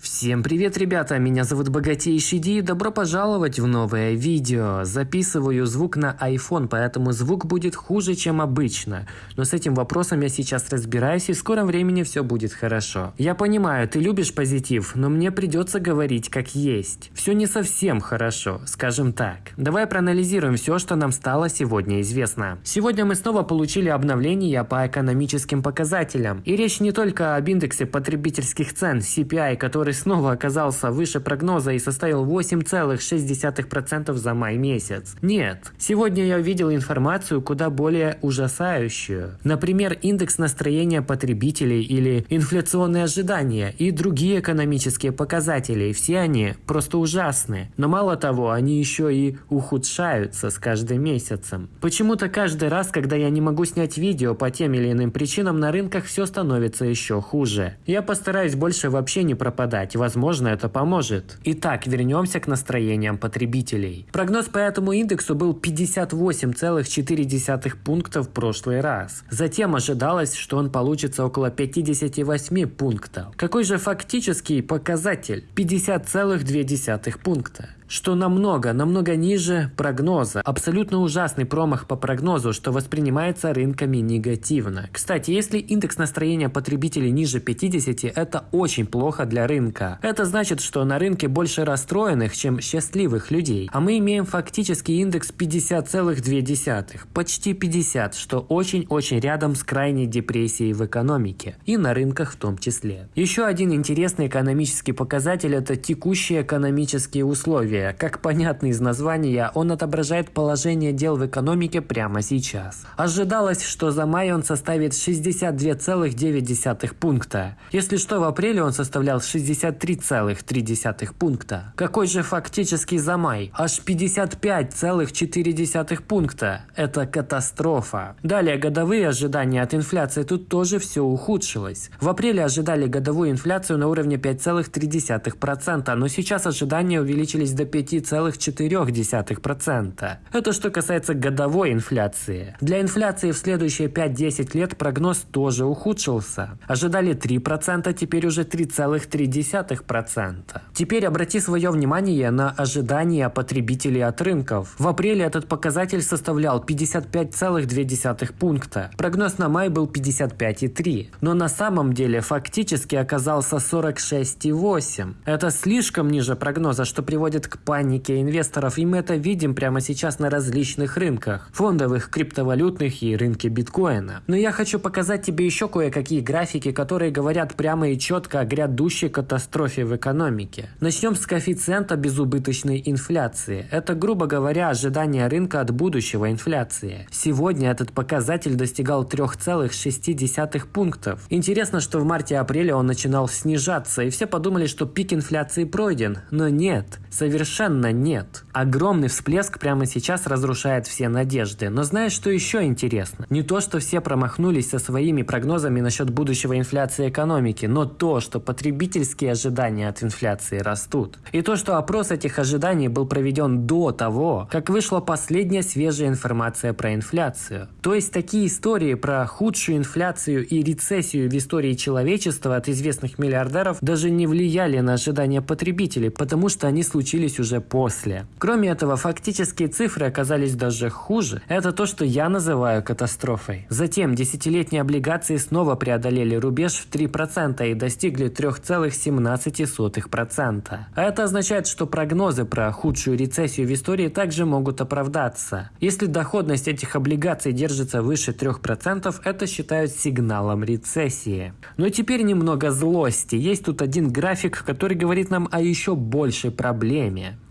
Всем привет, ребята! Меня зовут Богатейший Ди и добро пожаловать в новое видео. Записываю звук на iPhone, поэтому звук будет хуже, чем обычно. Но с этим вопросом я сейчас разбираюсь и в скором времени все будет хорошо. Я понимаю, ты любишь позитив, но мне придется говорить как есть. Все не совсем хорошо, скажем так. Давай проанализируем все, что нам стало сегодня известно. Сегодня мы снова получили обновление по экономическим показателям. И речь не только об индексе потребительских цен CPI, который снова оказался выше прогноза и составил 8,6% за май месяц. Нет, сегодня я увидел информацию куда более ужасающую. Например, индекс настроения потребителей или инфляционные ожидания и другие экономические показатели. Все они просто ужасны. Но мало того, они еще и ухудшаются с каждым месяцем. Почему-то каждый раз, когда я не могу снять видео по тем или иным причинам, на рынках все становится еще хуже. Я постараюсь больше вообще не пропадать читать. Возможно, это поможет. Итак, вернемся к настроениям потребителей. Прогноз по этому индексу был 58,4 пункта в прошлый раз. Затем ожидалось, что он получится около 58 пунктов. Какой же фактический показатель? 50,2 пункта что намного, намного ниже прогноза. Абсолютно ужасный промах по прогнозу, что воспринимается рынками негативно. Кстати, если индекс настроения потребителей ниже 50, это очень плохо для рынка. Это значит, что на рынке больше расстроенных, чем счастливых людей. А мы имеем фактически индекс 50,2, почти 50, что очень-очень рядом с крайней депрессией в экономике. И на рынках в том числе. Еще один интересный экономический показатель – это текущие экономические условия условия. Как понятно из названия, он отображает положение дел в экономике прямо сейчас. Ожидалось, что за май он составит 62,9 пункта. Если что, в апреле он составлял 63,3 пункта. Какой же фактически за май? Аж 55,4 пункта. Это катастрофа. Далее, годовые ожидания от инфляции. Тут тоже все ухудшилось. В апреле ожидали годовую инфляцию на уровне 5,3%, но сейчас ожидания увеличились до 5,4%. Это что касается годовой инфляции. Для инфляции в следующие 5-10 лет прогноз тоже ухудшился. Ожидали 3%, теперь уже 3,3%. Теперь обрати свое внимание на ожидания потребителей от рынков. В апреле этот показатель составлял 55,2 пункта. Прогноз на май был 55,3. Но на самом деле фактически оказался 46,8. Это слишком ниже прогноза, что приводит к к панике инвесторов, и мы это видим прямо сейчас на различных рынках, фондовых, криптовалютных и рынке биткоина. Но я хочу показать тебе еще кое-какие графики, которые говорят прямо и четко о грядущей катастрофе в экономике. Начнем с коэффициента безубыточной инфляции. Это, грубо говоря, ожидание рынка от будущего инфляции. Сегодня этот показатель достигал 3,6 пунктов. Интересно, что в марте-апреле он начинал снижаться, и все подумали, что пик инфляции пройден. Но нет, совершенно нет. Огромный всплеск прямо сейчас разрушает все надежды. Но знаешь, что еще интересно? Не то, что все промахнулись со своими прогнозами насчет будущего инфляции экономики, но то, что потребительские ожидания от инфляции растут. И то, что опрос этих ожиданий был проведен до того, как вышла последняя свежая информация про инфляцию. То есть такие истории про худшую инфляцию и рецессию в истории человечества от известных миллиардеров даже не влияли на ожидания потребителей, потому что они случились случилось уже после. Кроме этого, фактические цифры оказались даже хуже. Это то, что я называю катастрофой. Затем десятилетние облигации снова преодолели рубеж в 3% и достигли 3,17%. А это означает, что прогнозы про худшую рецессию в истории также могут оправдаться. Если доходность этих облигаций держится выше 3%, это считают сигналом рецессии. Но теперь немного злости. Есть тут один график, который говорит нам о еще большей проблеме.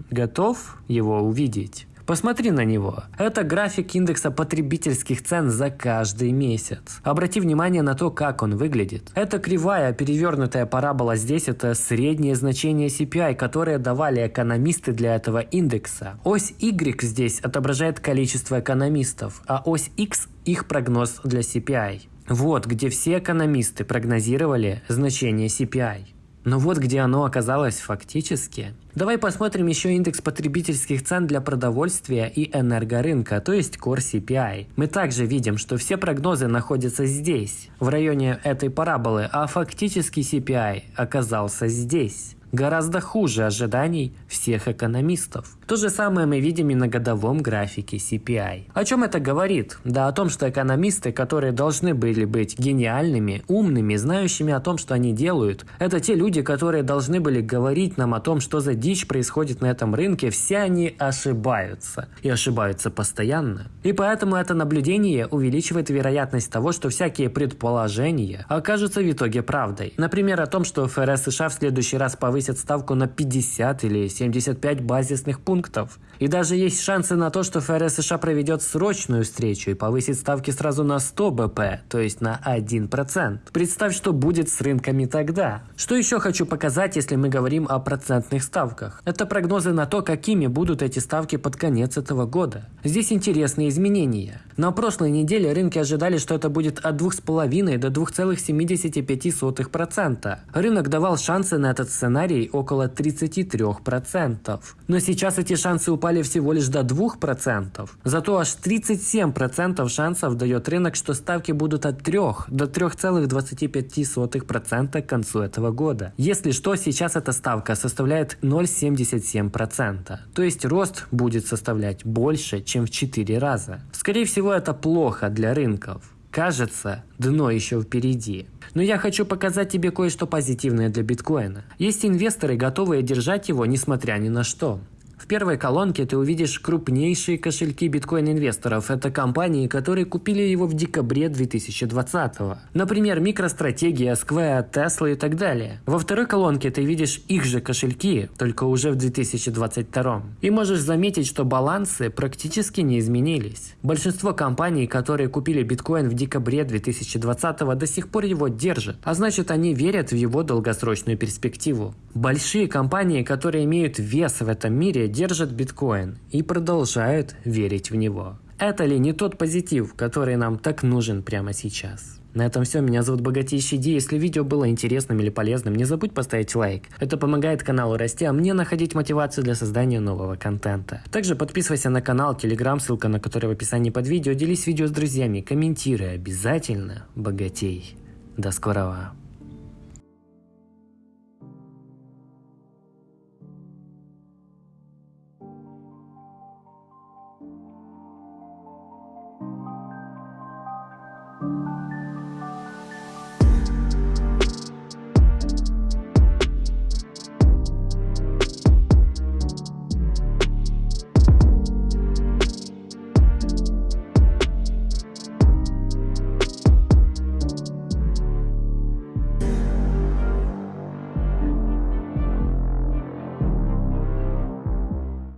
Готов его увидеть? Посмотри на него. Это график индекса потребительских цен за каждый месяц. Обрати внимание на то, как он выглядит. Это кривая, перевернутая парабола здесь, это среднее значение CPI, которое давали экономисты для этого индекса. Ось Y здесь отображает количество экономистов, а ось X их прогноз для CPI. Вот где все экономисты прогнозировали значение CPI. Но вот где оно оказалось фактически. Давай посмотрим еще индекс потребительских цен для продовольствия и энергорынка, то есть Core CPI. Мы также видим, что все прогнозы находятся здесь, в районе этой параболы, а фактический CPI оказался здесь гораздо хуже ожиданий всех экономистов. То же самое мы видим и на годовом графике CPI. О чем это говорит? Да о том, что экономисты, которые должны были быть гениальными, умными, знающими о том, что они делают, это те люди, которые должны были говорить нам о том, что за дичь происходит на этом рынке, все они ошибаются. И ошибаются постоянно. И поэтому это наблюдение увеличивает вероятность того, что всякие предположения окажутся в итоге правдой. Например, о том, что ФРС США в следующий раз повысит ставку на 50 или 75 базисных пунктов. И даже есть шансы на то, что ФРС США проведет срочную встречу и повысит ставки сразу на 100 БП, то есть на 1%. Представь, что будет с рынками тогда. Что еще хочу показать, если мы говорим о процентных ставках? Это прогнозы на то, какими будут эти ставки под конец этого года. Здесь интересные изменения. На прошлой неделе рынки ожидали, что это будет от 2,5 до 2,75%. Рынок давал шансы на этот сценарий около 33%. Но сейчас эти шансы упали всего лишь до 2%. Зато аж 37% шансов дает рынок, что ставки будут от 3 до 3,25% к концу этого года. Если что, сейчас эта ставка составляет 0,77%. То есть рост будет составлять больше, чем в 4 раза. Скорее всего, это плохо для рынков. Кажется, дно еще впереди. Но я хочу показать тебе кое-что позитивное для биткоина. Есть инвесторы, готовые держать его, несмотря ни на что. В первой колонке ты увидишь крупнейшие кошельки биткоин-инвесторов. Это компании, которые купили его в декабре 2020 -го. Например, MicroStrategia, Square, Tesla и так далее. Во второй колонке ты видишь их же кошельки, только уже в 2022. И можешь заметить, что балансы практически не изменились. Большинство компаний, которые купили биткоин в декабре 2020 до сих пор его держат, а значит они верят в его долгосрочную перспективу. Большие компании, которые имеют вес в этом мире, держат биткоин и продолжают верить в него. Это ли не тот позитив, который нам так нужен прямо сейчас? На этом все. Меня зовут Богатейший Ди. Если видео было интересным или полезным, не забудь поставить лайк. Это помогает каналу расти, а мне находить мотивацию для создания нового контента. Также подписывайся на канал, телеграм, ссылка на который в описании под видео. Делись видео с друзьями, комментируй обязательно. Богатей. До скорого.